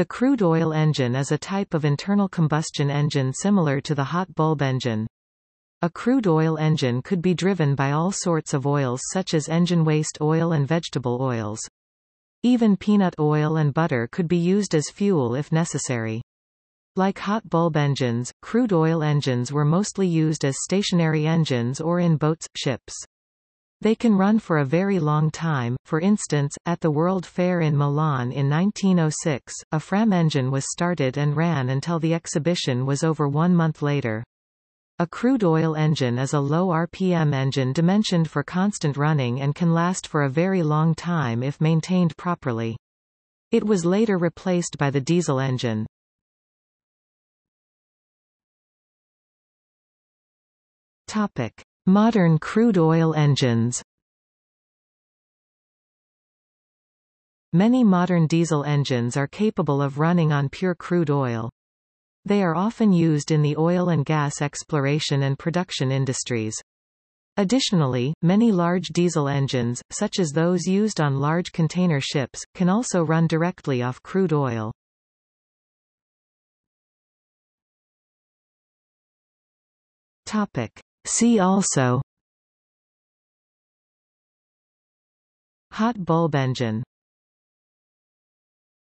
The crude oil engine is a type of internal combustion engine similar to the hot bulb engine. A crude oil engine could be driven by all sorts of oils such as engine waste oil and vegetable oils. Even peanut oil and butter could be used as fuel if necessary. Like hot bulb engines, crude oil engines were mostly used as stationary engines or in boats, ships. They can run for a very long time, for instance, at the World Fair in Milan in 1906, a Fram engine was started and ran until the exhibition was over one month later. A crude oil engine is a low RPM engine dimensioned for constant running and can last for a very long time if maintained properly. It was later replaced by the diesel engine. Topic. Modern crude oil engines Many modern diesel engines are capable of running on pure crude oil. They are often used in the oil and gas exploration and production industries. Additionally, many large diesel engines, such as those used on large container ships, can also run directly off crude oil. Topic. See also. Hot bulb engine